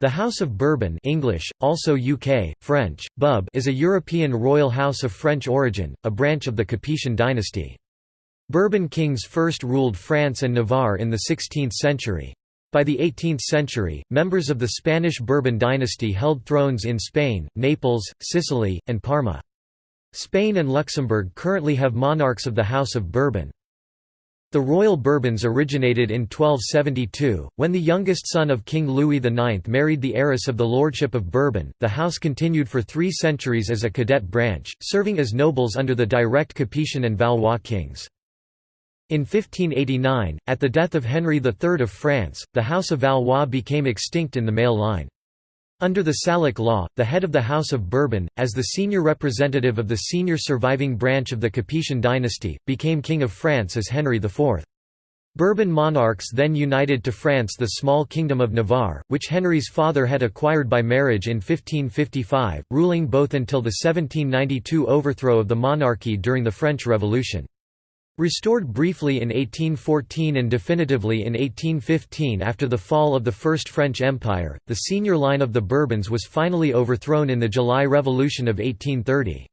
The House of Bourbon English, also UK, French, Bub is a European royal house of French origin, a branch of the Capetian dynasty. Bourbon kings first ruled France and Navarre in the 16th century. By the 18th century, members of the Spanish Bourbon dynasty held thrones in Spain, Naples, Sicily, and Parma. Spain and Luxembourg currently have monarchs of the House of Bourbon. The royal Bourbons originated in 1272, when the youngest son of King Louis IX married the heiress of the Lordship of Bourbon. The house continued for three centuries as a cadet branch, serving as nobles under the direct Capetian and Valois kings. In 1589, at the death of Henry III of France, the House of Valois became extinct in the male line. Under the Salic law, the head of the House of Bourbon, as the senior representative of the senior surviving branch of the Capetian dynasty, became King of France as Henry IV. Bourbon monarchs then united to France the small kingdom of Navarre, which Henry's father had acquired by marriage in 1555, ruling both until the 1792 overthrow of the monarchy during the French Revolution. Restored briefly in 1814 and definitively in 1815 after the fall of the First French Empire, the senior line of the Bourbons was finally overthrown in the July Revolution of 1830.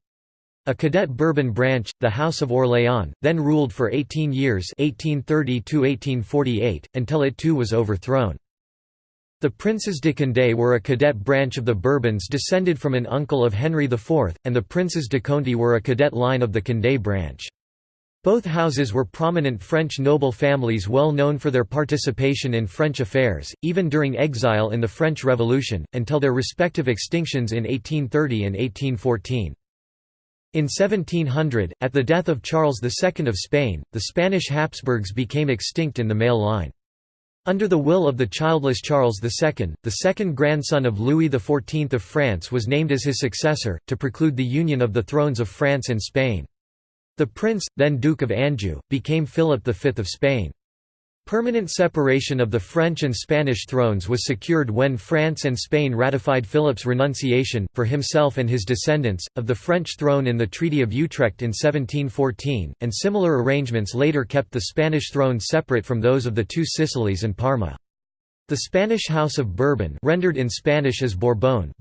A cadet Bourbon branch, the House of Orléans, then ruled for 18 years 1830 until it too was overthrown. The Princes de Condé were a cadet branch of the Bourbons descended from an uncle of Henry IV, and the Princes de Conti were a cadet line of the Condé branch. Both houses were prominent French noble families well known for their participation in French affairs, even during exile in the French Revolution, until their respective extinctions in 1830 and 1814. In 1700, at the death of Charles II of Spain, the Spanish Habsburgs became extinct in the male line. Under the will of the childless Charles II, the second grandson of Louis XIV of France was named as his successor, to preclude the union of the thrones of France and Spain. The prince, then Duke of Anjou, became Philip V of Spain. Permanent separation of the French and Spanish thrones was secured when France and Spain ratified Philip's renunciation, for himself and his descendants, of the French throne in the Treaty of Utrecht in 1714, and similar arrangements later kept the Spanish throne separate from those of the two Sicilies and Parma. The Spanish House of Bourbon rendered in Spanish as Bourbon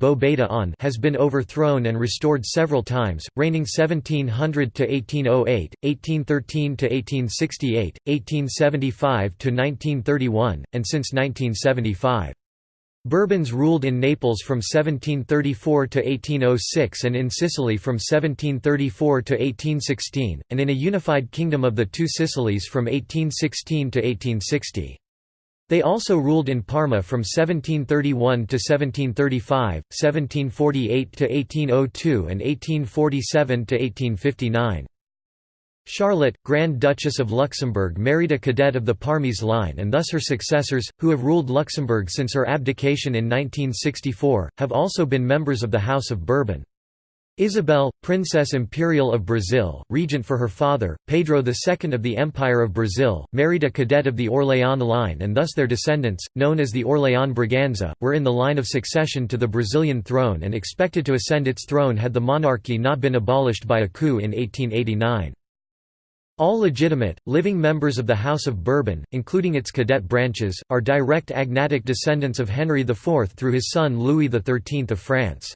has been overthrown and restored several times, reigning 1700–1808, 1813–1868, 1875–1931, and since 1975. Bourbons ruled in Naples from 1734 to 1806 and in Sicily from 1734 to 1816, and in a unified kingdom of the two Sicilies from 1816 to 1860. They also ruled in Parma from 1731 to 1735, 1748 to 1802 and 1847 to 1859. Charlotte, Grand Duchess of Luxembourg married a cadet of the Parmese line and thus her successors, who have ruled Luxembourg since her abdication in 1964, have also been members of the House of Bourbon. Isabel, Princess Imperial of Brazil, regent for her father, Pedro II of the Empire of Brazil, married a cadet of the Orléans line and thus their descendants, known as the Orléans Braganza, were in the line of succession to the Brazilian throne and expected to ascend its throne had the monarchy not been abolished by a coup in 1889. All legitimate, living members of the House of Bourbon, including its cadet branches, are direct agnatic descendants of Henry IV through his son Louis XIII of France.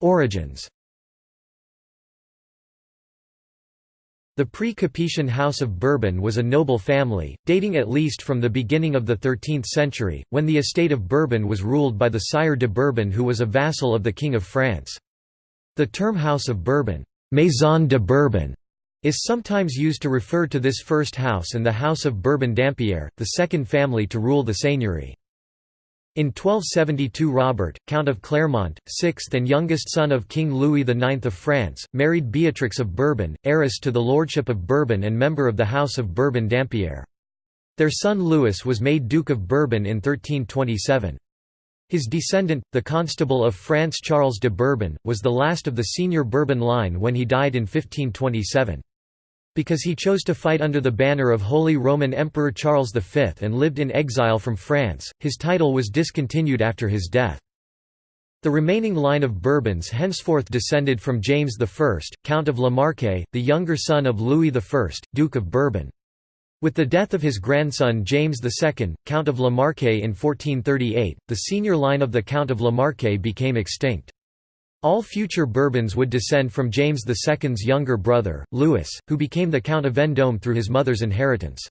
Origins The pre-Capetian House of Bourbon was a noble family, dating at least from the beginning of the 13th century, when the estate of Bourbon was ruled by the Sire de Bourbon who was a vassal of the King of France. The term House of Bourbon, Maison de Bourbon, is sometimes used to refer to this first house and the House of Bourbon Dampierre, the second family to rule the seigneury. In 1272 Robert, Count of Clermont, sixth and youngest son of King Louis IX of France, married Beatrix of Bourbon, heiress to the Lordship of Bourbon and member of the House of Bourbon Dampierre. Their son Louis was made Duke of Bourbon in 1327. His descendant, the Constable of France Charles de Bourbon, was the last of the senior Bourbon line when he died in 1527. Because he chose to fight under the banner of Holy Roman Emperor Charles V and lived in exile from France, his title was discontinued after his death. The remaining line of Bourbons henceforth descended from James I, Count of La Marque, the younger son of Louis I, Duke of Bourbon. With the death of his grandson James II, Count of La Marque in 1438, the senior line of the Count of La Marque became extinct. All future Bourbons would descend from James II's younger brother, Louis, who became the Count of Vendôme through his mother's inheritance.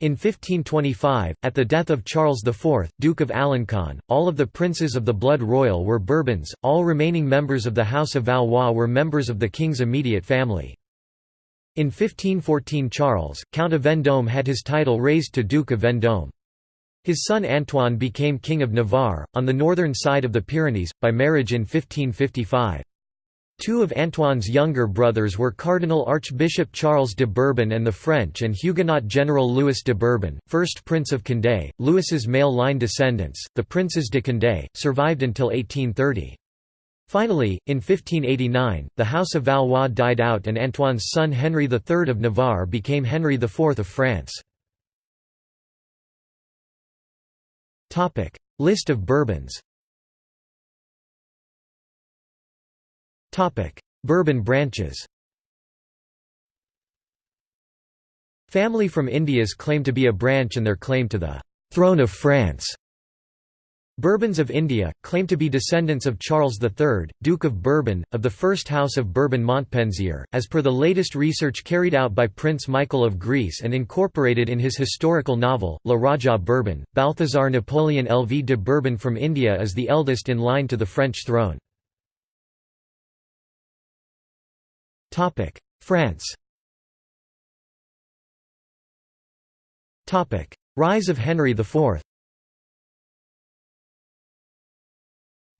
In 1525, at the death of Charles IV, Duke of Alencon, all of the princes of the blood royal were Bourbons, all remaining members of the House of Valois were members of the king's immediate family. In 1514 Charles, Count of Vendôme had his title raised to Duke of Vendôme. His son Antoine became King of Navarre, on the northern side of the Pyrenees, by marriage in 1555. Two of Antoine's younger brothers were Cardinal Archbishop Charles de Bourbon and the French and Huguenot General Louis de Bourbon, first Prince of Condé. Louis's male line descendants, the Princes de Condé, survived until 1830. Finally, in 1589, the House of Valois died out and Antoine's son Henry III of Navarre became Henry IV of France. List of Bourbons. Topic: Bourbon branches. Family from India's claim to be a branch and their claim to the «throne of France» Bourbons of India, claim to be descendants of Charles III, Duke of Bourbon, of the first House of Bourbon-Montpensier, as per the latest research carried out by Prince Michael of Greece and incorporated in his historical novel, La Rajah Bourbon. Balthazar Napoleon LV de Bourbon from India is the eldest in line to the French throne. France Rise of Henry IV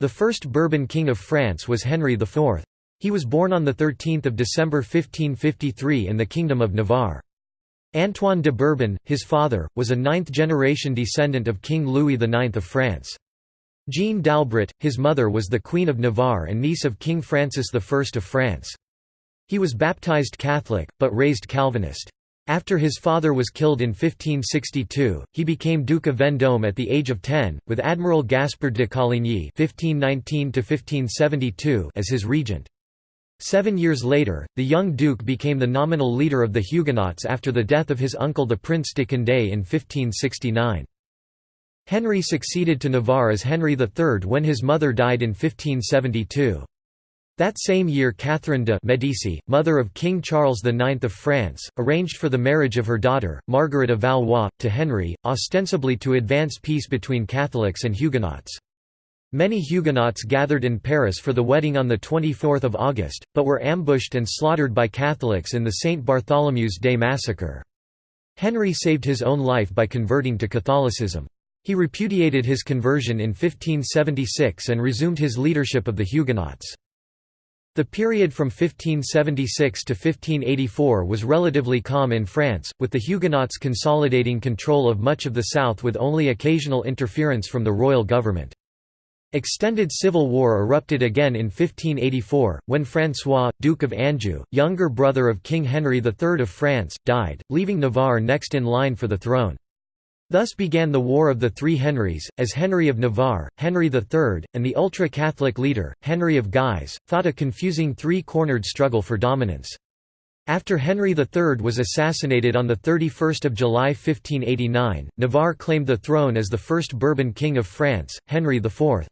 The first Bourbon king of France was Henry IV. He was born on 13 December 1553 in the Kingdom of Navarre. Antoine de Bourbon, his father, was a ninth-generation descendant of King Louis IX of France. Jeanne d'Albret, his mother was the Queen of Navarre and niece of King Francis I of France. He was baptized Catholic, but raised Calvinist. After his father was killed in 1562, he became Duke of Vendôme at the age of 10, with Admiral Gaspard de Coligny (1519–1572) as his regent. Seven years later, the young duke became the nominal leader of the Huguenots after the death of his uncle the Prince de Condé in 1569. Henry succeeded to Navarre as Henry III when his mother died in 1572. That same year Catherine de' Medici, mother of King Charles IX of France, arranged for the marriage of her daughter, Margaret of Valois, to Henry, ostensibly to advance peace between Catholics and Huguenots. Many Huguenots gathered in Paris for the wedding on 24 August, but were ambushed and slaughtered by Catholics in the St. Bartholomew's Day massacre. Henry saved his own life by converting to Catholicism. He repudiated his conversion in 1576 and resumed his leadership of the Huguenots. The period from 1576 to 1584 was relatively calm in France, with the Huguenots consolidating control of much of the south with only occasional interference from the royal government. Extended civil war erupted again in 1584, when François, Duke of Anjou, younger brother of King Henry III of France, died, leaving Navarre next in line for the throne. Thus began the War of the Three Henrys, as Henry of Navarre, Henry III, and the ultra-Catholic leader, Henry of Guise, fought a confusing three-cornered struggle for dominance. After Henry III was assassinated on 31 July 1589, Navarre claimed the throne as the first Bourbon king of France, Henry IV.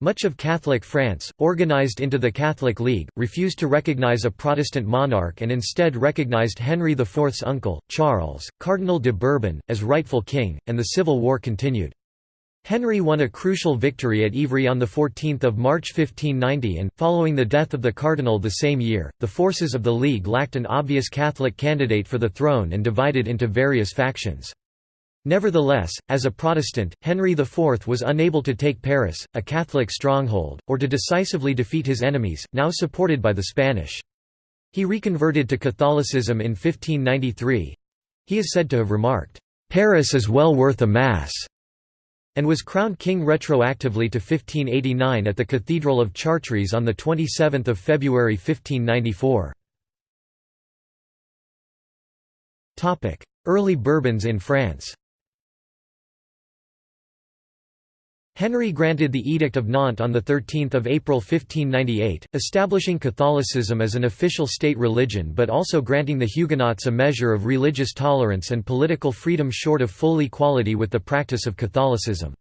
Much of Catholic France, organized into the Catholic League, refused to recognize a Protestant monarch and instead recognized Henry IV's uncle, Charles, Cardinal de Bourbon, as rightful king, and the civil war continued. Henry won a crucial victory at Ivry on 14 March 1590 and, following the death of the cardinal the same year, the forces of the League lacked an obvious Catholic candidate for the throne and divided into various factions. Nevertheless, as a Protestant, Henry IV was unable to take Paris, a Catholic stronghold, or to decisively defeat his enemies, now supported by the Spanish. He reconverted to Catholicism in 1593. He is said to have remarked, "'Paris is well worth a Mass' and was crowned king retroactively to 1589 at the Cathedral of Chartres on 27 February 1594. Early Bourbons in France Henry granted the Edict of Nantes on 13 April 1598, establishing Catholicism as an official state religion but also granting the Huguenots a measure of religious tolerance and political freedom short of full equality with the practice of Catholicism.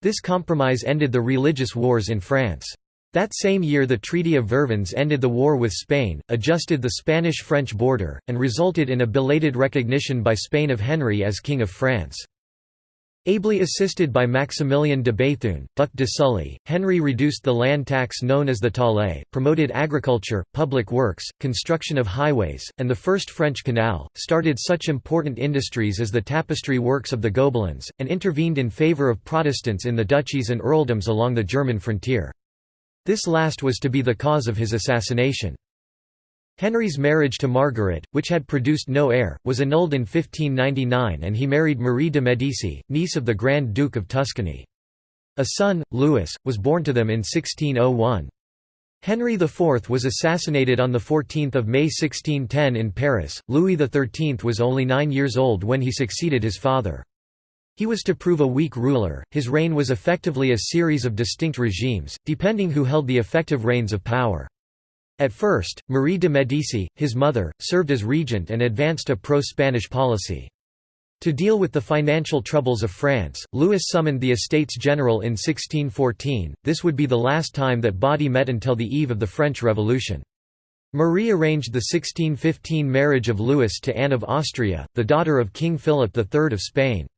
This compromise ended the religious wars in France. That same year the Treaty of Vervins ended the war with Spain, adjusted the Spanish-French border, and resulted in a belated recognition by Spain of Henry as King of France. Ably assisted by Maximilien de Béthune, Duc de Sully, Henry reduced the land tax known as the taille, promoted agriculture, public works, construction of highways, and the first French canal, started such important industries as the tapestry works of the Gobelins, and intervened in favour of Protestants in the duchies and earldoms along the German frontier. This last was to be the cause of his assassination. Henry's marriage to Margaret, which had produced no heir, was annulled in 1599 and he married Marie de Medici, niece of the Grand Duke of Tuscany. A son, Louis, was born to them in 1601. Henry IV was assassinated on 14 May 1610 in Paris. Louis XIII was only nine years old when he succeeded his father. He was to prove a weak ruler, his reign was effectively a series of distinct regimes, depending who held the effective reins of power. At first, Marie de Médicis, his mother, served as regent and advanced a pro-Spanish policy. To deal with the financial troubles of France, Louis summoned the Estates General in 1614, this would be the last time that body met until the eve of the French Revolution. Marie arranged the 1615 marriage of Louis to Anne of Austria, the daughter of King Philip III of Spain.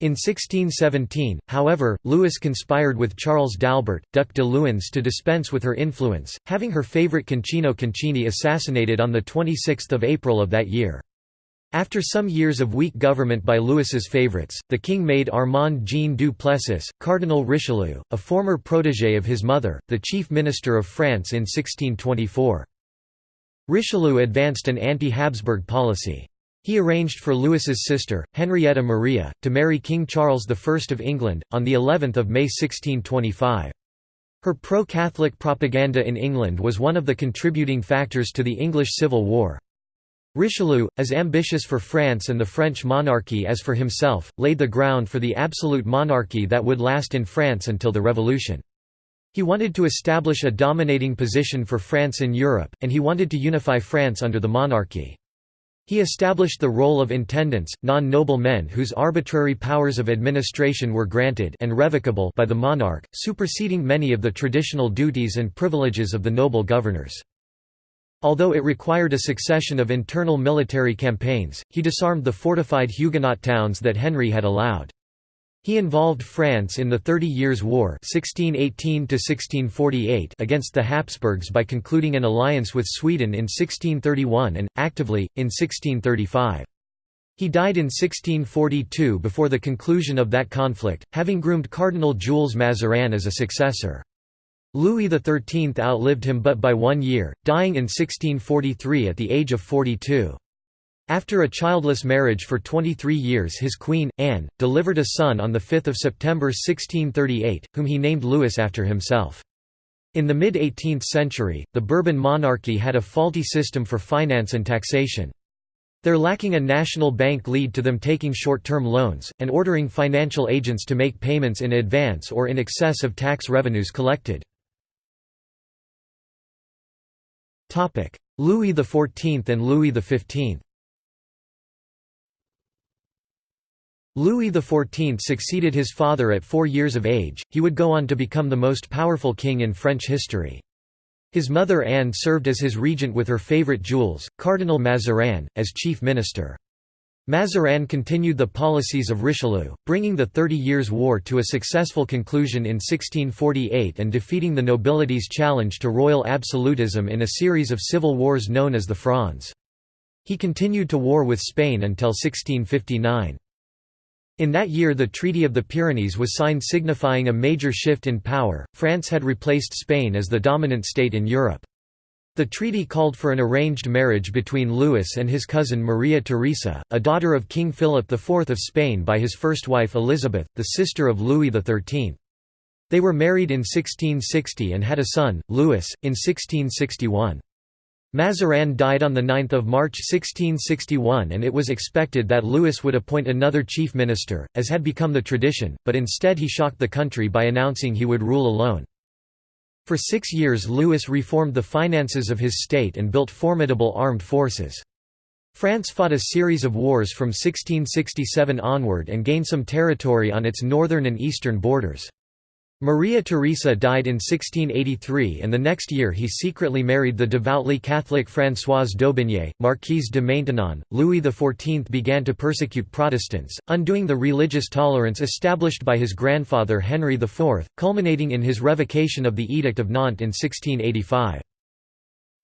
In 1617, however, Louis conspired with Charles d'Albert, Duc de Luynes to dispense with her influence, having her favourite Concino Concini assassinated on 26 April of that year. After some years of weak government by Louis's favourites, the king made Armand Jean du Plessis, Cardinal Richelieu, a former protégé of his mother, the chief minister of France in 1624. Richelieu advanced an anti-Habsburg policy. He arranged for Louis's sister, Henrietta Maria, to marry King Charles I of England, on the 11th of May 1625. Her pro-Catholic propaganda in England was one of the contributing factors to the English Civil War. Richelieu, as ambitious for France and the French monarchy as for himself, laid the ground for the absolute monarchy that would last in France until the Revolution. He wanted to establish a dominating position for France in Europe, and he wanted to unify France under the monarchy. He established the role of intendants, non-noble men whose arbitrary powers of administration were granted and revocable by the monarch, superseding many of the traditional duties and privileges of the noble governors. Although it required a succession of internal military campaigns, he disarmed the fortified Huguenot towns that Henry had allowed. He involved France in the Thirty Years' War 1618 against the Habsburgs by concluding an alliance with Sweden in 1631 and, actively, in 1635. He died in 1642 before the conclusion of that conflict, having groomed Cardinal Jules Mazarin as a successor. Louis XIII outlived him but by one year, dying in 1643 at the age of 42. After a childless marriage for 23 years his queen, Anne, delivered a son on 5 September 1638, whom he named Louis after himself. In the mid-18th century, the Bourbon monarchy had a faulty system for finance and taxation. Their lacking a national bank lead to them taking short-term loans, and ordering financial agents to make payments in advance or in excess of tax revenues collected. Louis XIV and Louis XV Louis XIV succeeded his father at four years of age, he would go on to become the most powerful king in French history. His mother Anne served as his regent with her favourite Jules, Cardinal Mazarin, as chief minister. Mazarin continued the policies of Richelieu, bringing the Thirty Years' War to a successful conclusion in 1648 and defeating the nobility's challenge to royal absolutism in a series of civil wars known as the Frondes. He continued to war with Spain until 1659. In that year the Treaty of the Pyrenees was signed signifying a major shift in power, France had replaced Spain as the dominant state in Europe. The treaty called for an arranged marriage between Louis and his cousin Maria Theresa, a daughter of King Philip IV of Spain by his first wife Elizabeth, the sister of Louis XIII. They were married in 1660 and had a son, Louis, in 1661. Mazarin died on 9 March 1661 and it was expected that Louis would appoint another chief minister, as had become the tradition, but instead he shocked the country by announcing he would rule alone. For six years Louis reformed the finances of his state and built formidable armed forces. France fought a series of wars from 1667 onward and gained some territory on its northern and eastern borders. Maria Theresa died in 1683 and the next year he secretly married the devoutly Catholic Françoise d'Aubigné, Marquise de Maintenon. Louis XIV began to persecute Protestants, undoing the religious tolerance established by his grandfather Henry IV, culminating in his revocation of the Edict of Nantes in 1685.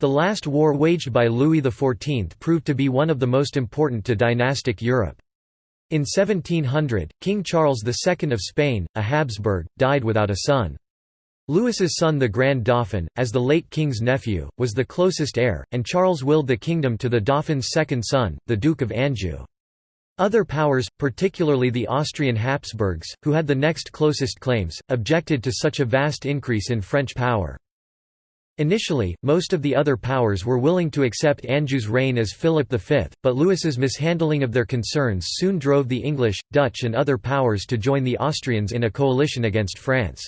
The last war waged by Louis XIV proved to be one of the most important to dynastic Europe. In 1700, King Charles II of Spain, a Habsburg, died without a son. Louis's son the Grand Dauphin, as the late king's nephew, was the closest heir, and Charles willed the kingdom to the Dauphin's second son, the Duke of Anjou. Other powers, particularly the Austrian Habsburgs, who had the next closest claims, objected to such a vast increase in French power. Initially, most of the other powers were willing to accept Anjou's reign as Philip V, but Louis's mishandling of their concerns soon drove the English, Dutch and other powers to join the Austrians in a coalition against France.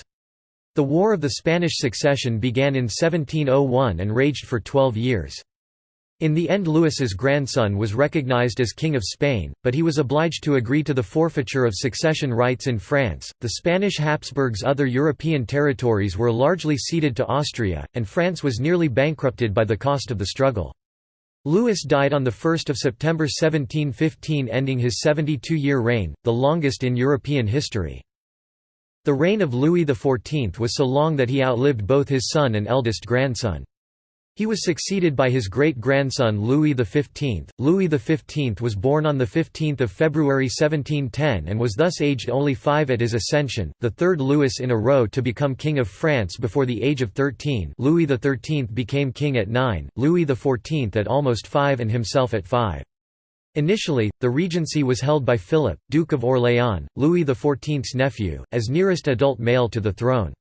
The War of the Spanish Succession began in 1701 and raged for twelve years. In the end Louis's grandson was recognized as King of Spain, but he was obliged to agree to the forfeiture of succession rights in France. The Spanish Habsburgs' other European territories were largely ceded to Austria, and France was nearly bankrupted by the cost of the struggle. Louis died on 1 September 1715 ending his 72-year reign, the longest in European history. The reign of Louis XIV was so long that he outlived both his son and eldest grandson. He was succeeded by his great-grandson Louis XV. Louis XV was born on 15 February 1710 and was thus aged only five at his ascension, the third Louis in a row to become King of France before the age of 13 Louis XIII became king at nine, Louis XIV at almost five and himself at five. Initially, the regency was held by Philip, Duke of Orléans, Louis XIV's nephew, as nearest adult male to the throne.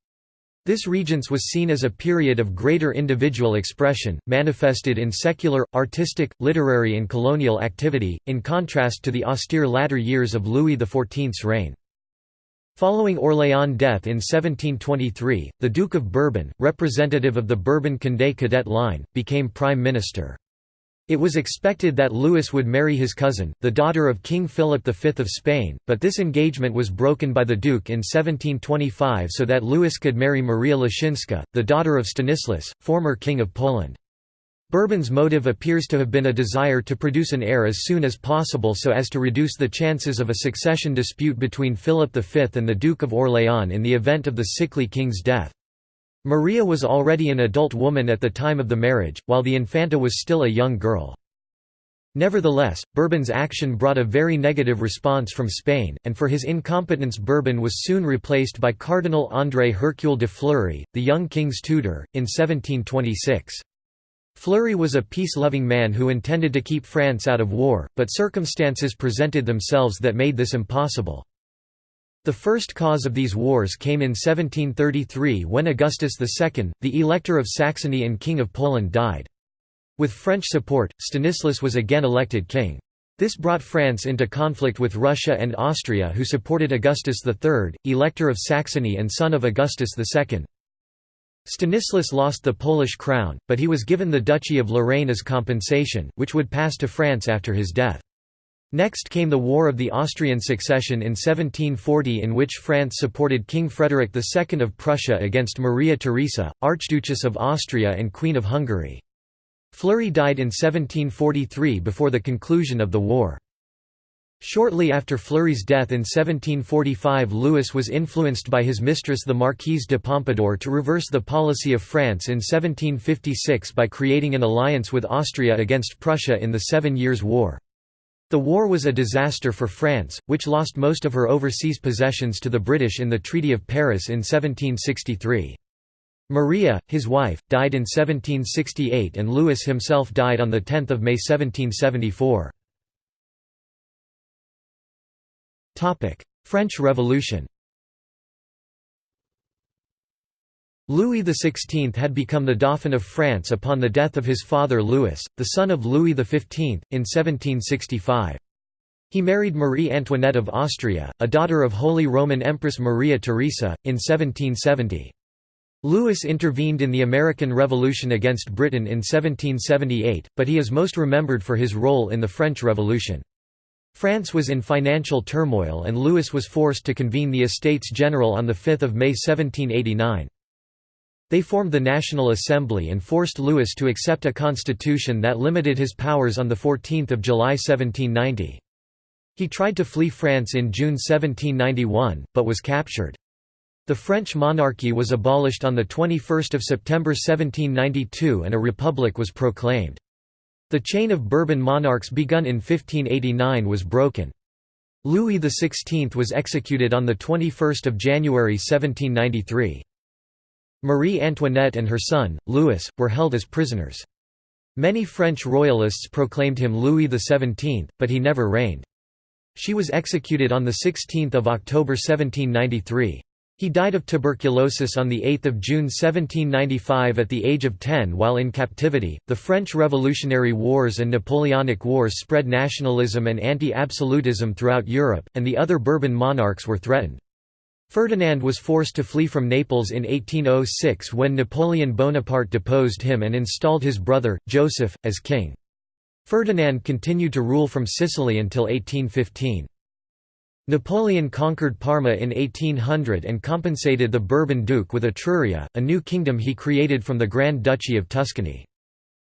This regence was seen as a period of greater individual expression, manifested in secular, artistic, literary and colonial activity, in contrast to the austere latter years of Louis XIV's reign. Following Orléans' death in 1723, the Duke of Bourbon, representative of the Bourbon-Condé cadet line, became prime minister. It was expected that Louis would marry his cousin, the daughter of King Philip V of Spain, but this engagement was broken by the Duke in 1725 so that Louis could marry Maria Leszczyńska, the daughter of Stanislas, former King of Poland. Bourbon's motive appears to have been a desire to produce an heir as soon as possible so as to reduce the chances of a succession dispute between Philip V and the Duke of Orléans in the event of the sickly king's death. Maria was already an adult woman at the time of the marriage, while the Infanta was still a young girl. Nevertheless, Bourbon's action brought a very negative response from Spain, and for his incompetence Bourbon was soon replaced by Cardinal André Hercule de Fleury, the young king's tutor, in 1726. Fleury was a peace-loving man who intended to keep France out of war, but circumstances presented themselves that made this impossible. The first cause of these wars came in 1733 when Augustus II, the Elector of Saxony and King of Poland died. With French support, Stanislas was again elected king. This brought France into conflict with Russia and Austria who supported Augustus III, Elector of Saxony and son of Augustus II. Stanislas lost the Polish crown, but he was given the Duchy of Lorraine as compensation, which would pass to France after his death. Next came the War of the Austrian Succession in 1740 in which France supported King Frederick II of Prussia against Maria Theresa, Archduchess of Austria and Queen of Hungary. Fleury died in 1743 before the conclusion of the war. Shortly after Fleury's death in 1745 Louis was influenced by his mistress the Marquise de Pompadour to reverse the policy of France in 1756 by creating an alliance with Austria against Prussia in the Seven Years' War. The war was a disaster for France, which lost most of her overseas possessions to the British in the Treaty of Paris in 1763. Maria, his wife, died in 1768 and Louis himself died on 10 May 1774. French Revolution Louis XVI had become the Dauphin of France upon the death of his father Louis, the son of Louis XV, in 1765. He married Marie Antoinette of Austria, a daughter of Holy Roman Empress Maria Theresa, in 1770. Louis intervened in the American Revolution against Britain in 1778, but he is most remembered for his role in the French Revolution. France was in financial turmoil and Louis was forced to convene the Estates General on 5 May 1789. They formed the National Assembly and forced Louis to accept a constitution that limited his powers on 14 July 1790. He tried to flee France in June 1791, but was captured. The French monarchy was abolished on 21 September 1792 and a republic was proclaimed. The chain of Bourbon monarchs begun in 1589 was broken. Louis XVI was executed on 21 January 1793. Marie Antoinette and her son, Louis, were held as prisoners. Many French royalists proclaimed him Louis XVII, but he never reigned. She was executed on 16 October 1793. He died of tuberculosis on 8 June 1795 at the age of 10 while in captivity. The French Revolutionary Wars and Napoleonic Wars spread nationalism and anti absolutism throughout Europe, and the other Bourbon monarchs were threatened. Ferdinand was forced to flee from Naples in 1806 when Napoleon Bonaparte deposed him and installed his brother, Joseph, as king. Ferdinand continued to rule from Sicily until 1815. Napoleon conquered Parma in 1800 and compensated the Bourbon Duke with Etruria, a new kingdom he created from the Grand Duchy of Tuscany.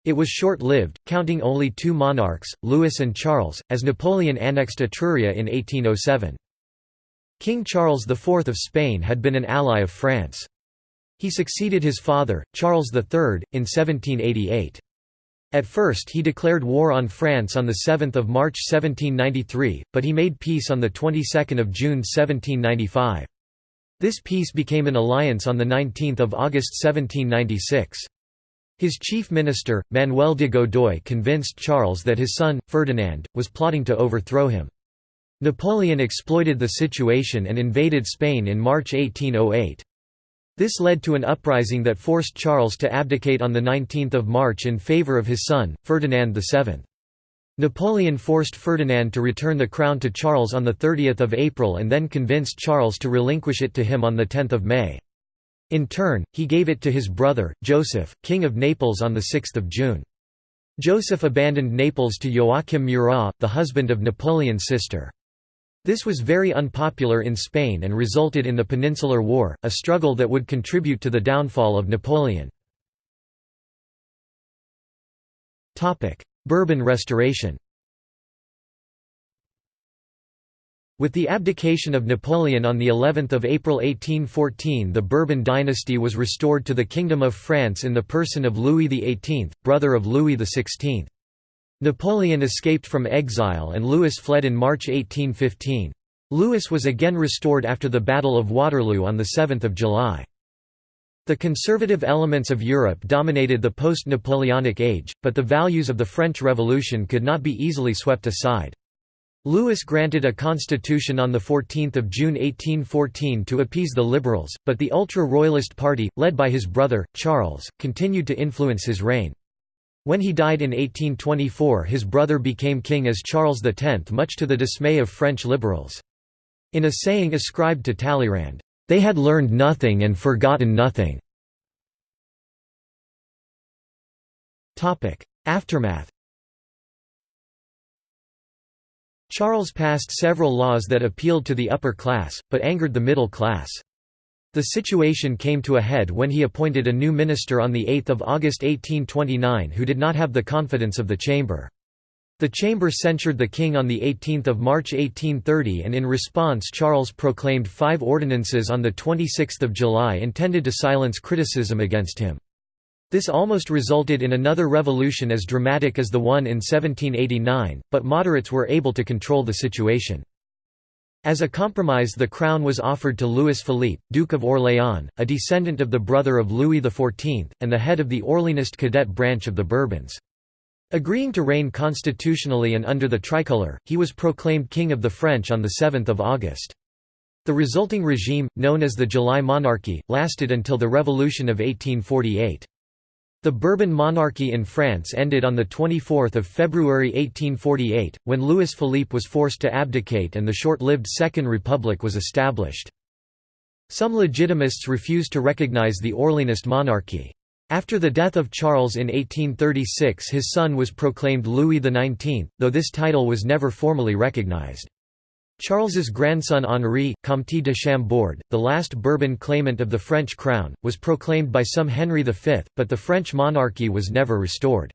It was short-lived, counting only two monarchs, Louis and Charles, as Napoleon annexed Etruria in 1807. King Charles IV of Spain had been an ally of France. He succeeded his father, Charles III, in 1788. At first he declared war on France on 7 March 1793, but he made peace on of June 1795. This peace became an alliance on 19 August 1796. His chief minister, Manuel de Godoy convinced Charles that his son, Ferdinand, was plotting to overthrow him. Napoleon exploited the situation and invaded Spain in March 1808. This led to an uprising that forced Charles to abdicate on 19 March in favour of his son, Ferdinand VII. Napoleon forced Ferdinand to return the crown to Charles on 30 April and then convinced Charles to relinquish it to him on 10 May. In turn, he gave it to his brother, Joseph, King of Naples on 6 June. Joseph abandoned Naples to Joachim Murat, the husband of Napoleon's sister. This was very unpopular in Spain and resulted in the Peninsular War, a struggle that would contribute to the downfall of Napoleon. Bourbon restoration With the abdication of Napoleon on the 11th of April 1814 the Bourbon dynasty was restored to the Kingdom of France in the person of Louis XVIII, brother of Louis XVI. Napoleon escaped from exile and Louis fled in March 1815. Louis was again restored after the Battle of Waterloo on 7 July. The conservative elements of Europe dominated the post-Napoleonic age, but the values of the French Revolution could not be easily swept aside. Louis granted a constitution on 14 June 1814 to appease the liberals, but the ultra-royalist party, led by his brother, Charles, continued to influence his reign. When he died in 1824 his brother became king as Charles X much to the dismay of French liberals. In a saying ascribed to Talleyrand, "...they had learned nothing and forgotten nothing." Aftermath Charles passed several laws that appealed to the upper class, but angered the middle class. The situation came to a head when he appointed a new minister on 8 August 1829 who did not have the confidence of the chamber. The chamber censured the king on 18 March 1830 and in response Charles proclaimed five ordinances on 26 July intended to silence criticism against him. This almost resulted in another revolution as dramatic as the one in 1789, but moderates were able to control the situation. As a compromise the crown was offered to Louis Philippe, Duke of Orléans, a descendant of the brother of Louis XIV, and the head of the Orleanist cadet branch of the Bourbons. Agreeing to reign constitutionally and under the tricolour, he was proclaimed King of the French on 7 August. The resulting regime, known as the July Monarchy, lasted until the Revolution of 1848. The Bourbon monarchy in France ended on 24 February 1848, when Louis-Philippe was forced to abdicate and the short-lived Second Republic was established. Some legitimists refused to recognize the Orleanist monarchy. After the death of Charles in 1836 his son was proclaimed Louis XIX, though this title was never formally recognized. Charles's grandson Henri, Comte de Chambord, the last Bourbon claimant of the French crown, was proclaimed by some Henry V, but the French monarchy was never restored.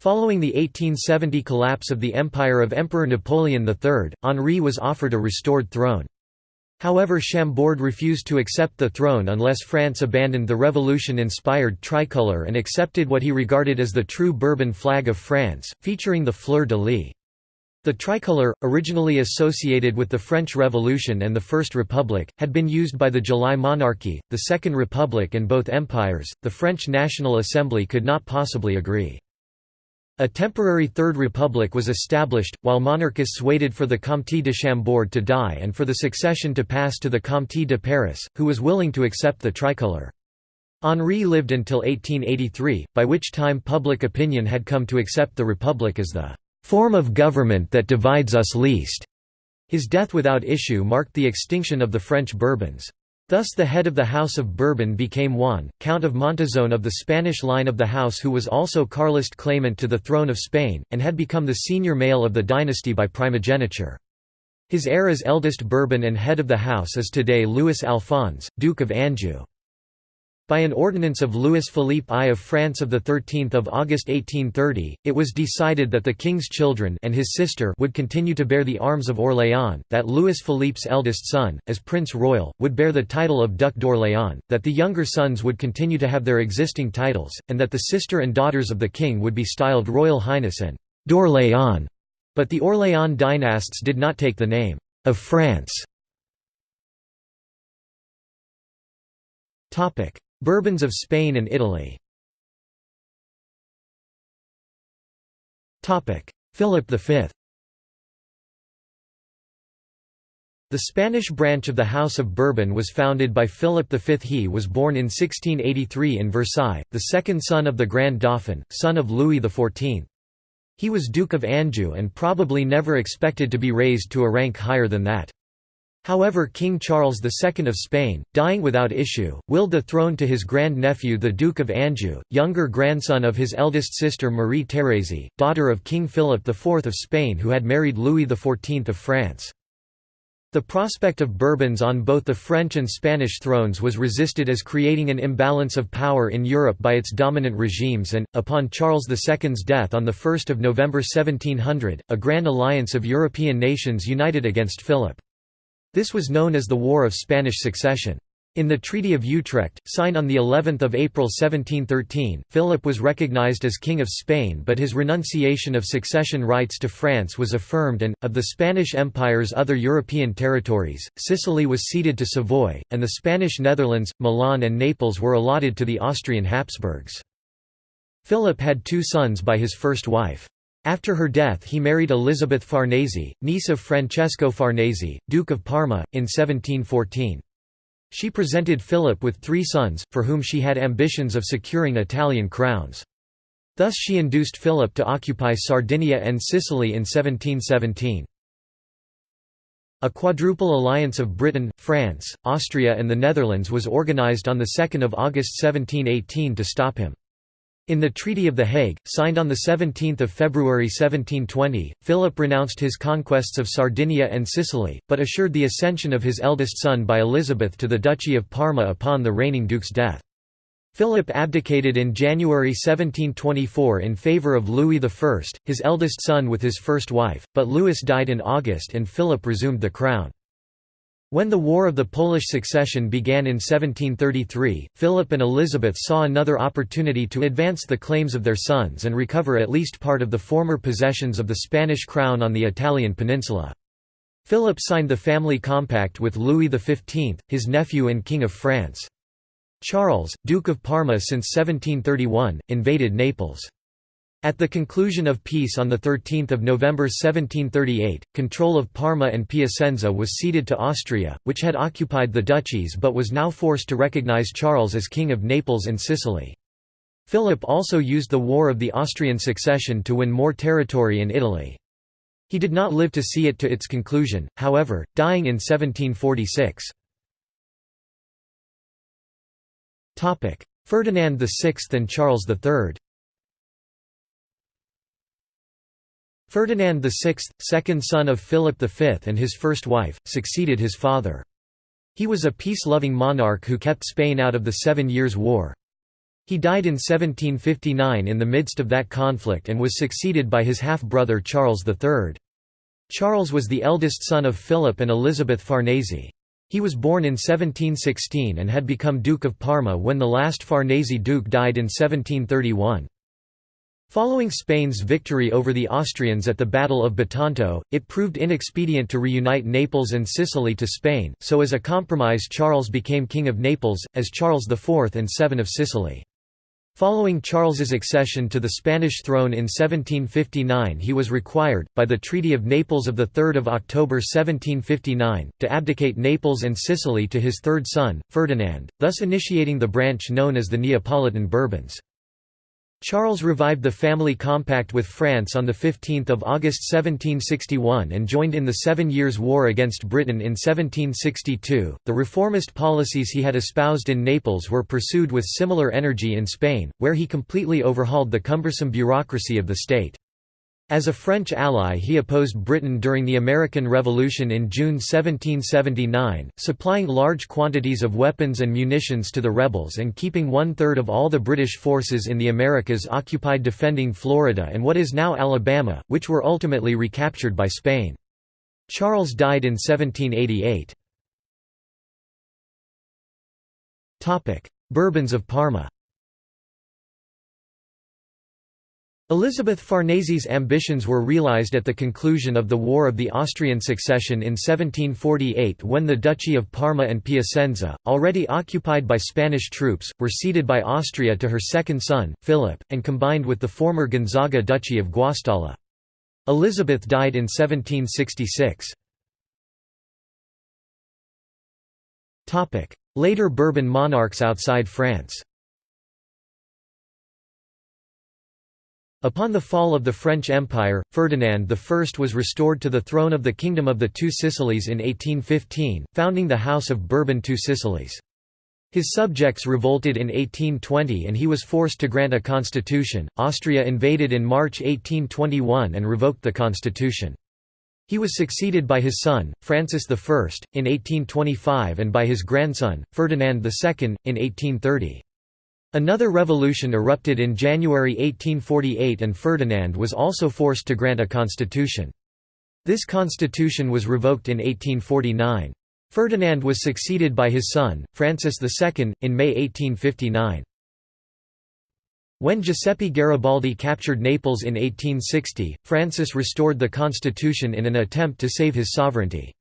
Following the 1870 collapse of the empire of Emperor Napoleon III, Henri was offered a restored throne. However Chambord refused to accept the throne unless France abandoned the revolution-inspired tricolour and accepted what he regarded as the true Bourbon flag of France, featuring the fleur-de-lis. The tricolour, originally associated with the French Revolution and the First Republic, had been used by the July Monarchy, the Second Republic and both empires. The French National Assembly could not possibly agree. A temporary Third Republic was established, while monarchists waited for the Comte de Chambord to die and for the succession to pass to the Comte de Paris, who was willing to accept the tricolour. Henri lived until 1883, by which time public opinion had come to accept the Republic as the form of government that divides us least. His death without issue marked the extinction of the French Bourbons. Thus the head of the House of Bourbon became Juan, Count of Montizón of the Spanish line of the house who was also Carlist claimant to the throne of Spain, and had become the senior male of the dynasty by primogeniture. His heir eldest Bourbon and head of the house is today Louis Alphonse, Duke of Anjou. By an ordinance of Louis-Philippe I of France of 13 August 1830, it was decided that the king's children and his sister would continue to bear the arms of Orléans, that Louis-Philippe's eldest son, as Prince Royal, would bear the title of Duc d'Orléans, that the younger sons would continue to have their existing titles, and that the sister and daughters of the king would be styled Royal Highness and d'Orléans. But the Orléans dynasts did not take the name of France. Bourbons of Spain and Italy Philip V The Spanish branch of the House of Bourbon was founded by Philip V. He was born in 1683 in Versailles, the second son of the Grand Dauphin, son of Louis XIV. He was Duke of Anjou and probably never expected to be raised to a rank higher than that. However King Charles II of Spain, dying without issue, willed the throne to his grand-nephew the Duke of Anjou, younger grandson of his eldest sister Marie Thérèse, daughter of King Philip IV of Spain who had married Louis XIV of France. The prospect of Bourbons on both the French and Spanish thrones was resisted as creating an imbalance of power in Europe by its dominant regimes and, upon Charles II's death on 1 November 1700, a grand alliance of European nations united against Philip. This was known as the War of Spanish Succession. In the Treaty of Utrecht, signed on of April 1713, Philip was recognized as King of Spain but his renunciation of succession rights to France was affirmed and, of the Spanish Empire's other European territories, Sicily was ceded to Savoy, and the Spanish Netherlands, Milan and Naples were allotted to the Austrian Habsburgs. Philip had two sons by his first wife. After her death he married Elizabeth Farnese, niece of Francesco Farnese, Duke of Parma, in 1714. She presented Philip with three sons, for whom she had ambitions of securing Italian crowns. Thus she induced Philip to occupy Sardinia and Sicily in 1717. A quadruple alliance of Britain, France, Austria and the Netherlands was organised on 2 August 1718 to stop him. In the Treaty of The Hague, signed on 17 February 1720, Philip renounced his conquests of Sardinia and Sicily, but assured the ascension of his eldest son by Elizabeth to the Duchy of Parma upon the reigning duke's death. Philip abdicated in January 1724 in favour of Louis I, his eldest son with his first wife, but Louis died in August and Philip resumed the crown. When the War of the Polish Succession began in 1733, Philip and Elizabeth saw another opportunity to advance the claims of their sons and recover at least part of the former possessions of the Spanish crown on the Italian peninsula. Philip signed the family compact with Louis XV, his nephew and King of France. Charles, Duke of Parma since 1731, invaded Naples. At the conclusion of peace on 13 November 1738, control of Parma and Piacenza was ceded to Austria, which had occupied the duchies but was now forced to recognize Charles as King of Naples and Sicily. Philip also used the War of the Austrian Succession to win more territory in Italy. He did not live to see it to its conclusion, however, dying in 1746. Ferdinand VI and Charles III Ferdinand VI, second son of Philip V and his first wife, succeeded his father. He was a peace-loving monarch who kept Spain out of the Seven Years' War. He died in 1759 in the midst of that conflict and was succeeded by his half-brother Charles III. Charles was the eldest son of Philip and Elizabeth Farnese. He was born in 1716 and had become Duke of Parma when the last Farnese duke died in 1731. Following Spain's victory over the Austrians at the Battle of Bitonto, it proved inexpedient to reunite Naples and Sicily to Spain, so as a compromise Charles became King of Naples, as Charles IV and VII of Sicily. Following Charles's accession to the Spanish throne in 1759 he was required, by the Treaty of Naples of 3 October 1759, to abdicate Naples and Sicily to his third son, Ferdinand, thus initiating the branch known as the Neapolitan Bourbons. Charles revived the family compact with France on 15 August 1761 and joined in the Seven Years' War against Britain in 1762. The reformist policies he had espoused in Naples were pursued with similar energy in Spain, where he completely overhauled the cumbersome bureaucracy of the state. As a French ally he opposed Britain during the American Revolution in June 1779, supplying large quantities of weapons and munitions to the rebels and keeping one-third of all the British forces in the Americas occupied defending Florida and what is now Alabama, which were ultimately recaptured by Spain. Charles died in 1788. Bourbons of Parma Elizabeth Farnese's ambitions were realized at the conclusion of the War of the Austrian Succession in 1748 when the Duchy of Parma and Piacenza, already occupied by Spanish troops, were ceded by Austria to her second son, Philip, and combined with the former Gonzaga Duchy of Guastalla. Elizabeth died in 1766. Later Bourbon monarchs outside France Upon the fall of the French Empire, Ferdinand I was restored to the throne of the Kingdom of the Two Sicilies in 1815, founding the House of Bourbon Two Sicilies. His subjects revolted in 1820 and he was forced to grant a constitution. Austria invaded in March 1821 and revoked the constitution. He was succeeded by his son, Francis I, in 1825 and by his grandson, Ferdinand II, in 1830. Another revolution erupted in January 1848 and Ferdinand was also forced to grant a constitution. This constitution was revoked in 1849. Ferdinand was succeeded by his son, Francis II, in May 1859. When Giuseppe Garibaldi captured Naples in 1860, Francis restored the constitution in an attempt to save his sovereignty.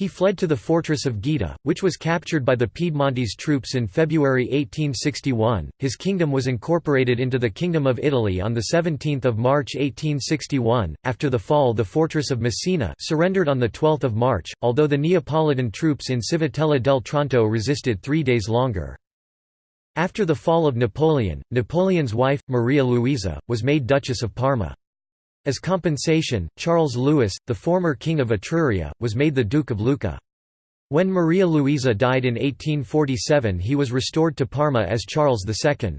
He fled to the fortress of Gaeta, which was captured by the Piedmontese troops in February 1861. His kingdom was incorporated into the Kingdom of Italy on the 17th of March 1861. After the fall, the fortress of Messina surrendered on the 12th of March, although the Neapolitan troops in Civitella del Tronto resisted 3 days longer. After the fall of Napoleon, Napoleon's wife, Maria Luisa, was made Duchess of Parma. As compensation, Charles Louis, the former king of Etruria, was made the Duke of Lucca. When Maria Luisa died in 1847 he was restored to Parma as Charles II.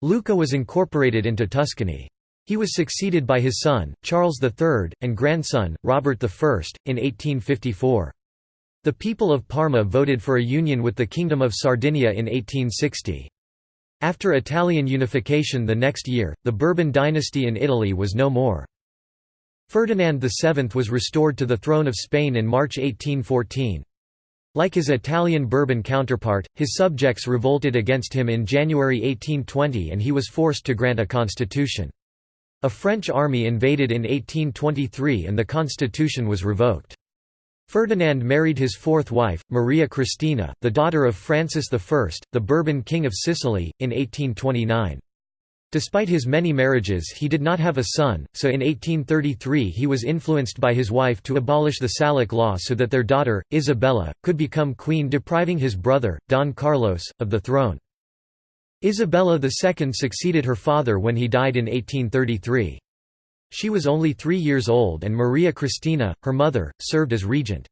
Lucca was incorporated into Tuscany. He was succeeded by his son, Charles III, and grandson, Robert I, in 1854. The people of Parma voted for a union with the Kingdom of Sardinia in 1860. After Italian unification the next year, the Bourbon dynasty in Italy was no more. Ferdinand VII was restored to the throne of Spain in March 1814. Like his Italian Bourbon counterpart, his subjects revolted against him in January 1820 and he was forced to grant a constitution. A French army invaded in 1823 and the constitution was revoked. Ferdinand married his fourth wife, Maria Cristina, the daughter of Francis I, the Bourbon King of Sicily, in 1829. Despite his many marriages he did not have a son, so in 1833 he was influenced by his wife to abolish the Salic law so that their daughter, Isabella, could become queen depriving his brother, Don Carlos, of the throne. Isabella II succeeded her father when he died in 1833. She was only three years old and Maria Cristina, her mother, served as regent.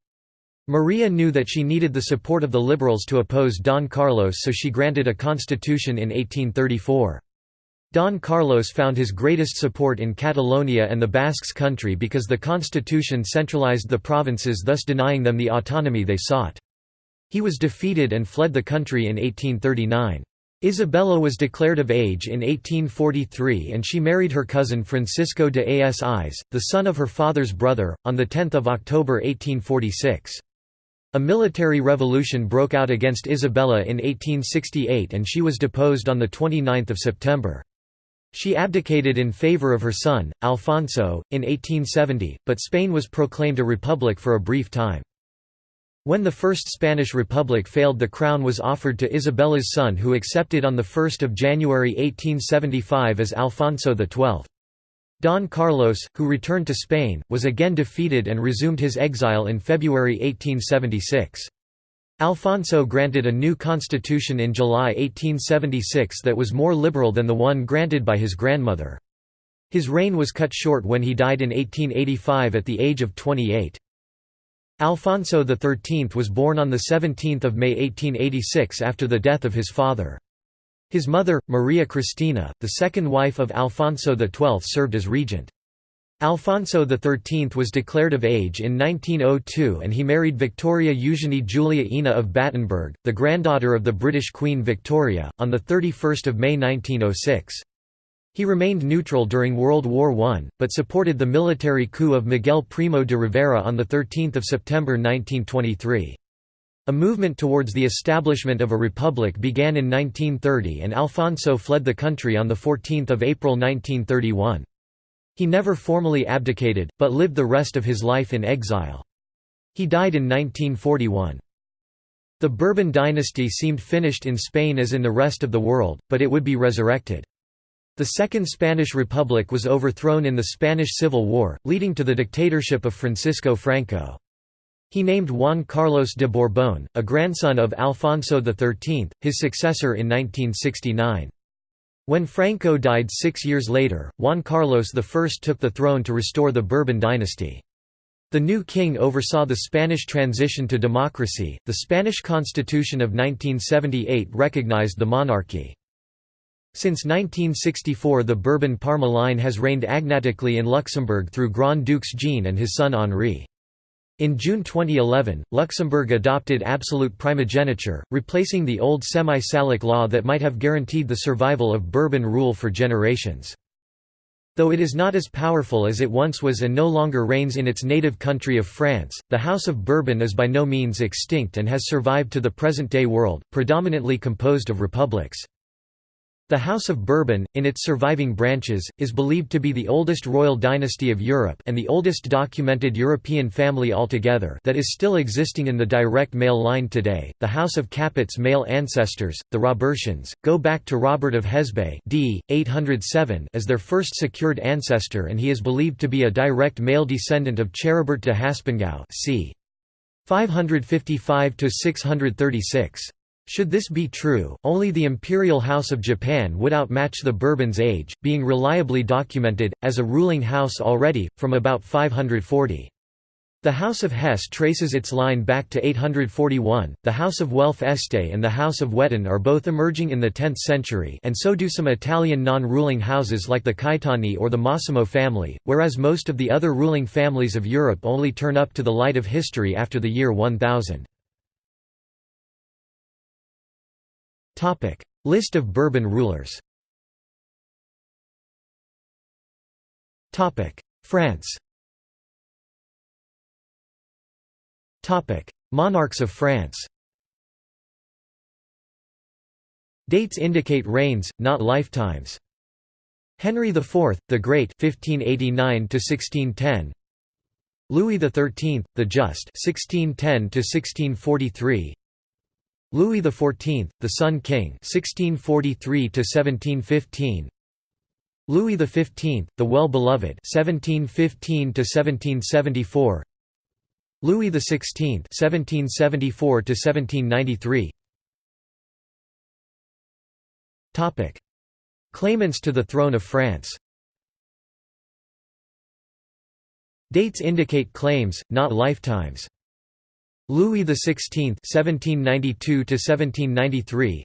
Maria knew that she needed the support of the liberals to oppose Don Carlos so she granted a constitution in 1834. Don Carlos found his greatest support in Catalonia and the Basques country because the constitution centralized the provinces thus denying them the autonomy they sought. He was defeated and fled the country in 1839. Isabella was declared of age in 1843 and she married her cousin Francisco de Asis, the son of her father's brother, on 10 October 1846. A military revolution broke out against Isabella in 1868 and she was deposed on 29 September. She abdicated in favor of her son, Alfonso, in 1870, but Spain was proclaimed a republic for a brief time. When the First Spanish Republic failed the crown was offered to Isabella's son who accepted on 1 January 1875 as Alfonso XII. Don Carlos, who returned to Spain, was again defeated and resumed his exile in February 1876. Alfonso granted a new constitution in July 1876 that was more liberal than the one granted by his grandmother. His reign was cut short when he died in 1885 at the age of 28. Alfonso XIII was born on 17 May 1886 after the death of his father. His mother, Maria Cristina, the second wife of Alfonso XII served as regent. Alfonso XIII was declared of age in 1902 and he married Victoria Eugenie Julia Ena of Battenberg, the granddaughter of the British Queen Victoria, on 31 May 1906. He remained neutral during World War I, but supported the military coup of Miguel Primo de Rivera on 13 September 1923. A movement towards the establishment of a republic began in 1930 and Alfonso fled the country on 14 April 1931. He never formally abdicated, but lived the rest of his life in exile. He died in 1941. The Bourbon dynasty seemed finished in Spain as in the rest of the world, but it would be resurrected. The Second Spanish Republic was overthrown in the Spanish Civil War, leading to the dictatorship of Francisco Franco. He named Juan Carlos de Borbón, a grandson of Alfonso XIII, his successor in 1969. When Franco died six years later, Juan Carlos I took the throne to restore the Bourbon dynasty. The new king oversaw the Spanish transition to democracy. The Spanish Constitution of 1978 recognized the monarchy. Since 1964 the Bourbon-Parma line has reigned agnatically in Luxembourg through Grand Dukes Jean and his son Henri. In June 2011, Luxembourg adopted absolute primogeniture, replacing the old semi-Salic law that might have guaranteed the survival of Bourbon rule for generations. Though it is not as powerful as it once was and no longer reigns in its native country of France, the House of Bourbon is by no means extinct and has survived to the present-day world, predominantly composed of republics. The House of Bourbon, in its surviving branches, is believed to be the oldest royal dynasty of Europe and the oldest documented European family altogether that is still existing in the direct male line today. The House of Capet's male ancestors, the Robertians, go back to Robert of Hesbaye d. 807 as their first secured ancestor and he is believed to be a direct male descendant of Charibert de Haspengouw c. 555–636. Should this be true, only the Imperial House of Japan would outmatch the Bourbons' age, being reliably documented, as a ruling house already, from about 540. The House of Hesse traces its line back to 841, the House of Welf Este and the House of Wettin are both emerging in the 10th century and so do some Italian non-ruling houses like the Caetani or the Massimo family, whereas most of the other ruling families of Europe only turn up to the light of history after the year 1000. List of Bourbon rulers. France. Monarchs of France. Dates indicate reigns, not lifetimes. Henry IV, the Great (1589–1610), Louis XIII, the Just (1610–1643), Louis XIV, the Sun King (1643 to 1715), Louis XV, the Well-Beloved 1715 1774 Louis XVI 1774 1793 Topic. Claimants to the throne of France. Dates indicate claims, not lifetimes. Louis XVI (1792–1793),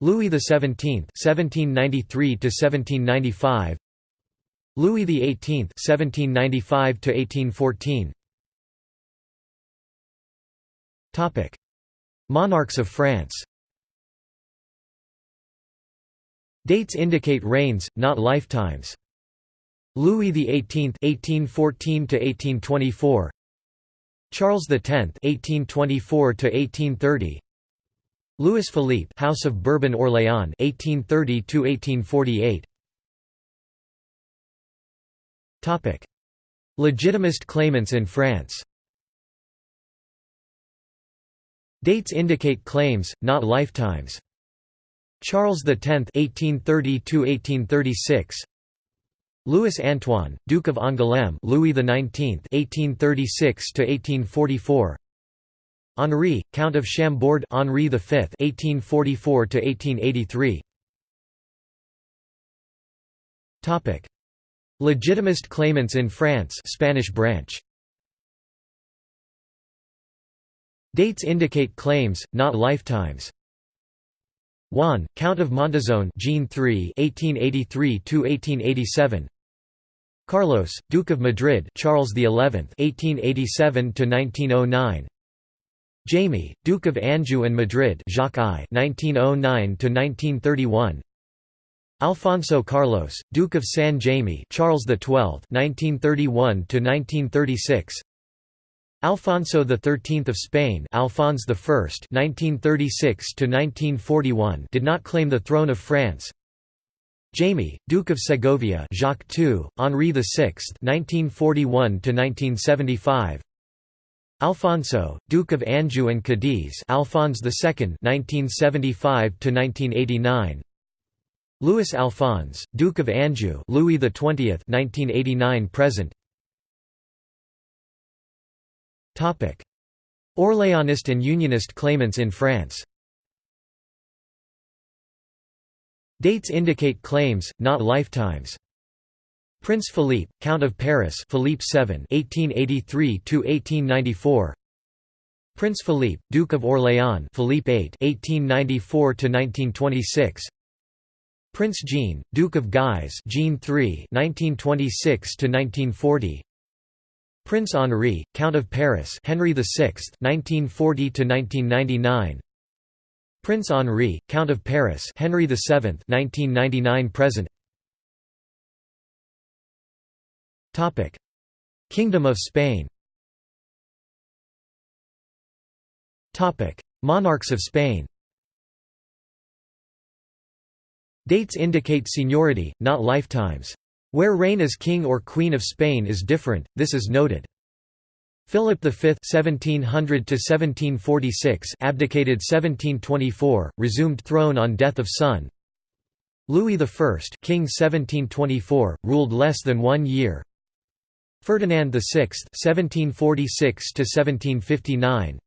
Louis XVII (1793–1795), Louis XVIII (1795–1814). Topic: Monarchs of France. Dates indicate reigns, not lifetimes. Louis XVIII (1814–1824), Charles X (1824–1830), Louis Philippe, House of Bourbon-Orléans (1830–1848). Topic: Legitimist claimants in France. Dates indicate claims, not lifetimes. Charles X (1830–1836). Louis Antoine, Duke of Angoulême, Louis XIX (1836–1844). Henri, Count of Chambord, Henri V (1844–1883). Topic: Legitimist claimants in France, Spanish branch. Dates indicate claims, not lifetimes. Juan, Count of Montizón, Jean III (1883–1887). Carlos, Duke of Madrid, Charles XI (1887–1909). Jaime, Duke of Anjou and Madrid, Jacques I (1909–1931). Alfonso Carlos, Duke of San Jaime, Charles XII (1931–1936). Alfonso XIII of Spain, Alphonse I (1936–1941), did not claim the throne of France. Jaime, Duke of Segovia Jacques II, Henri VI (1941–1975). Alfonso, Duke of Anjou and Cadiz Alphonse II (1975–1989). Louis Alphonse, Duke of Anjou Louis XX (1989–present). Topic: Orléanist and Unionist claimants in France. Dates indicate claims, not lifetimes. Prince Philippe, Count of Paris Philippe VII (1883–1894). Prince Philippe, Duke of Orléans Philippe VIII (1894–1926). Prince Jean, Duke of Guise Jean III (1926–1940). Prince Henri, Count of Paris Henry VI (1940–1999). Prince Henri, Count of Paris Henry VII 1999 present. Topic. Kingdom of Spain. Monarchs of Spain. Dates indicate seniority, not lifetimes. Where reign as king or queen of Spain is different, this is noted. Philip V (1700–1746) abdicated 1724, resumed throne on death of son. Louis I, King 1724, ruled less than one year. Ferdinand VI (1746–1759).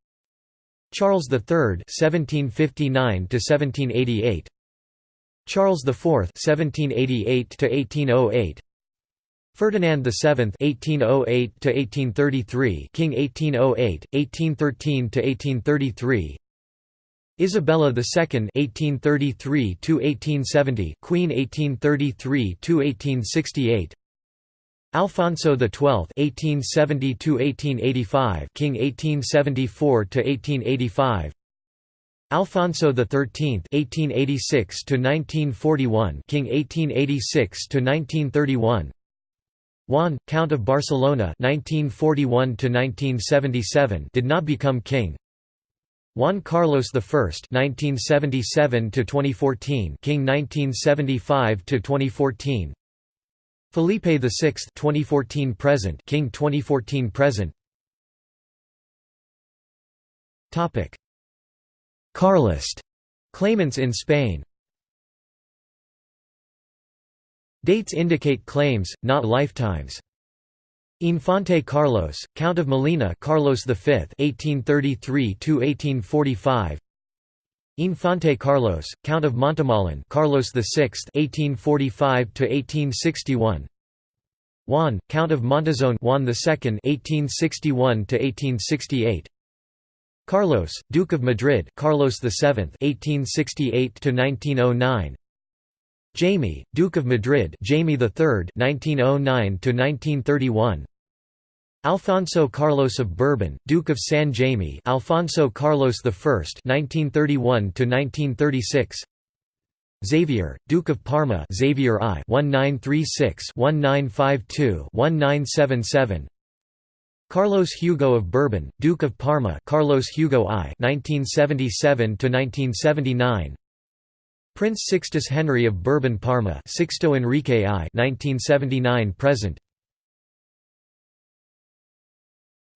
Charles III (1759–1788). Charles IV (1788–1808). Ferdinand VII (1808–1833), King 1808, 1813–1833. Isabella II (1833–1870), Queen 1833–1868. Alfonso XII (1870–1885), King 1874–1885. Alfonso XIII (1886–1941), King 1886–1931. Juan, Count of Barcelona (1941–1977), did not become king. Juan Carlos I (1977–2014), King 1975–2014. Felipe VI (2014–present), King 2014–present. Topic: Carlist claimants in Spain. Dates indicate claims, not lifetimes. Infante Carlos, Count of Molina Carlos V (1833–1845). Infante Carlos, Count of Montemolín Carlos VI (1845–1861). Juan, Count of Montizón Juan II (1861–1868). Carlos, Duke of Madrid Carlos VII (1868–1909). Jaime, Duke of Madrid Jaime III (1909–1931). Alfonso Carlos of Bourbon, Duke of San Jaime Alfonso Carlos I (1931–1936). Xavier, Duke of Parma Xavier I (1936–1952–1977). Carlos Hugo of Bourbon, Duke of Parma Carlos Hugo I (1977–1979). Prince Sixtus Henry of Bourbon Parma Sixto Enrique I 1979 present.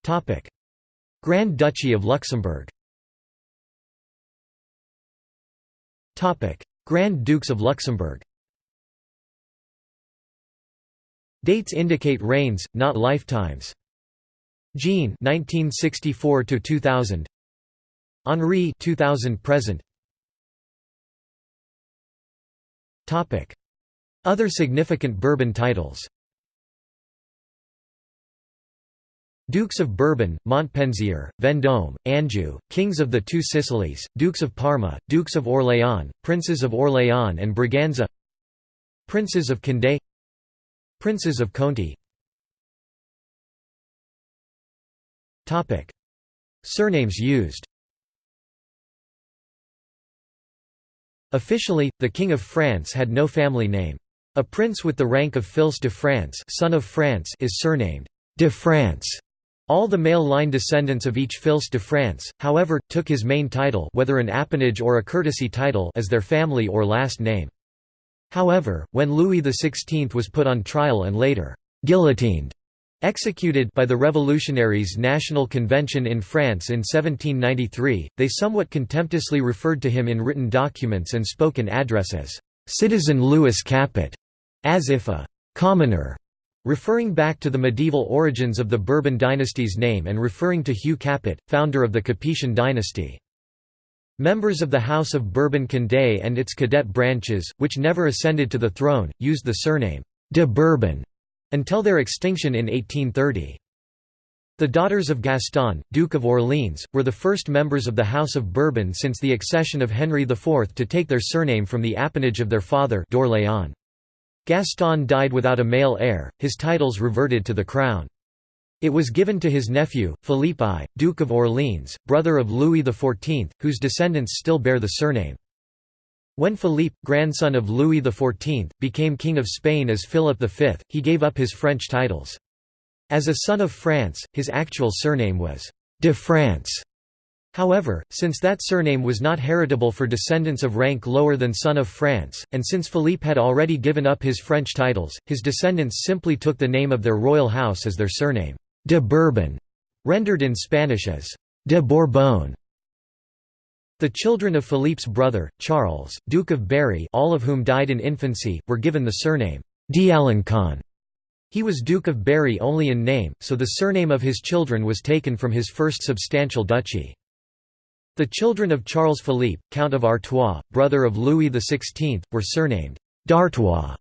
Topic. Grand Duchy of Luxembourg. Grand Dukes of Luxembourg. Dates indicate reigns, not lifetimes. Jean 1964 to 2000 Henri 2000 present Other significant Bourbon titles. Dukes of Bourbon, Montpensier, Vendôme, Anjou, Kings of the Two Sicilies, Dukes of Parma, Dukes of Orléans, Princes of Orléans and Braganza. Princes of Condé. Princes of Conti. Surnames used Officially, the King of France had no family name. A prince with the rank of Fils de France, son of France is surnamed de France all the male line descendants of each fils de France, however, took his main title whether an appanage or a courtesy title as their family or last name. However, when Louis XVI was put on trial and later «guillotined» Executed by the Revolutionaries' National Convention in France in 1793, they somewhat contemptuously referred to him in written documents and spoken address as «Citizen Louis Capet», as if a «commoner» Referring back to the medieval origins of the Bourbon dynasty's name and referring to Hugh Capet, founder of the Capetian dynasty. Members of the House of Bourbon-Condé and its cadet branches, which never ascended to the throne, used the surname de Bourbon until their extinction in 1830. The daughters of Gaston, Duke of Orleans, were the first members of the House of Bourbon since the accession of Henry IV to take their surname from the appanage of their father d'Orléans. Gaston died without a male heir, his titles reverted to the crown. It was given to his nephew, Philippe I, Duke of Orleans, brother of Louis XIV, whose descendants still bear the surname. When Philippe, grandson of Louis XIV, became King of Spain as Philip V, he gave up his French titles. As a son of France, his actual surname was de France. However, since that surname was not heritable for descendants of rank lower than son of France, and since Philippe had already given up his French titles, his descendants simply took the name of their royal house as their surname, de Bourbon, rendered in Spanish as de Borbón. The children of Philippe's brother, Charles, Duke of Berry all of whom died in infancy, were given the surname d'Alencon. He was Duke of Berry only in name, so the surname of his children was taken from his first substantial duchy. The children of Charles Philippe, Count of Artois, brother of Louis XVI, were surnamed d'Artois.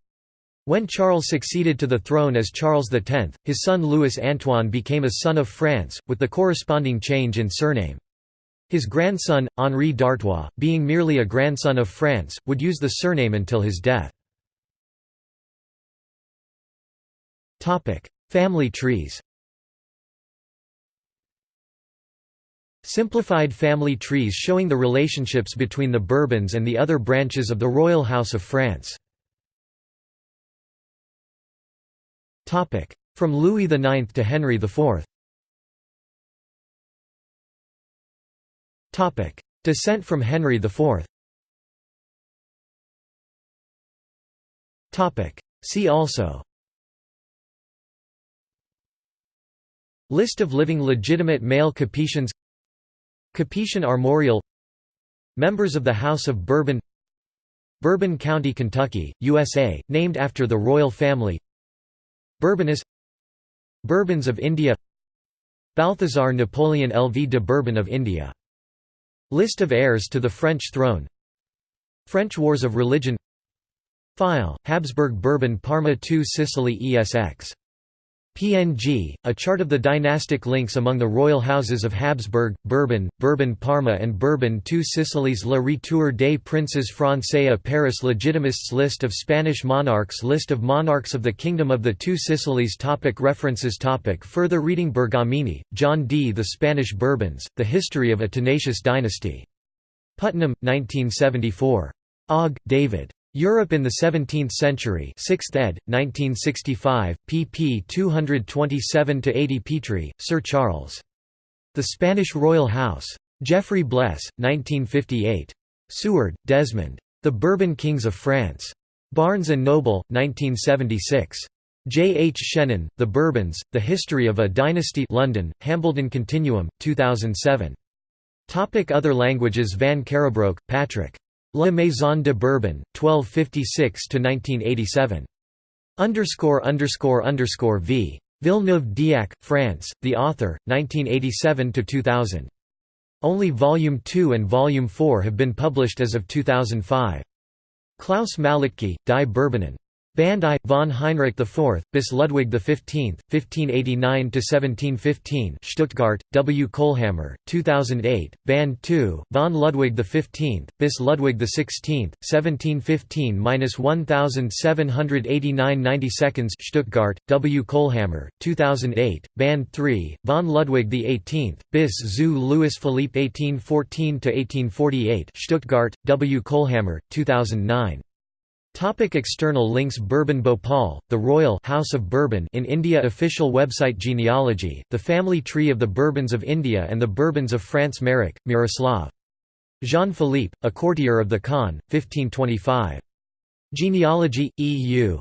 When Charles succeeded to the throne as Charles X, his son Louis Antoine became a son of France, with the corresponding change in surname. His grandson, Henri d'Artois, being merely a grandson of France, would use the surname until his death. Family trees Simplified family trees showing the relationships between the Bourbons and the other branches of the Royal House of France. From Louis IX to Henry IV Descent from Henry IV See also. List of living legitimate male Capetians. Capetian armorial. Members of the House of Bourbon. Bourbon County, Kentucky, USA, named after the royal family. Bourbonnais Bourbons of India. Balthazar Napoleon LV de Bourbon of India List of heirs to the French throne. French Wars of Religion. File, Habsburg Bourbon Parma II Sicily ESX PNG, a chart of the dynastic links among the royal houses of Habsburg, Bourbon, Bourbon Parma and Bourbon II Sicilies Le Retour des Princes Français à Paris Legitimists List of Spanish monarchs List of monarchs of the Kingdom of the Two Sicilies topic References topic Further reading Bergamini, John D. The Spanish Bourbons, The History of a Tenacious Dynasty. Putnam, 1974. Ogg, David. Europe in the Seventeenth Century 6th ed., 1965, pp 227–80 Petrie, Sir Charles. The Spanish Royal House. Geoffrey Bles, 1958. Seward, Desmond. The Bourbon Kings of France. Barnes & Noble, 1976. J. H. Shennan, The Bourbons, The History of a Dynasty London, Hambledon Continuum, 2007. Topic Other languages Van Kerrebrouck, Patrick. La Maison de Bourbon, 1256–1987. Underscore underscore underscore v. Villeneuve-d'Ascq, France, The Author, 1987–2000. Only Volume 2 and Volume 4 have been published as of 2005. Klaus Malettke, Die Bourbonen. Band I, von Heinrich IV, bis Ludwig XV, 1589–1715 Stuttgart, W. Kohlhammer, 2008, Band II, von Ludwig XV, bis Ludwig XVI, 1715–1789 90 Stuttgart, W. Kohlhammer, 2008, Band III, von Ludwig XVIII, bis zu Louis Philippe 1814–1848 Stuttgart, W. Kohlhammer, 2009. Topic external links Bourbon Bhopal, the Royal House of Bourbon in India Official website Genealogy, the family tree of the Bourbons of India and the Bourbons of France Marek, Miroslav. Jean-Philippe, a courtier of the Khan, 1525. Genealogy, EU.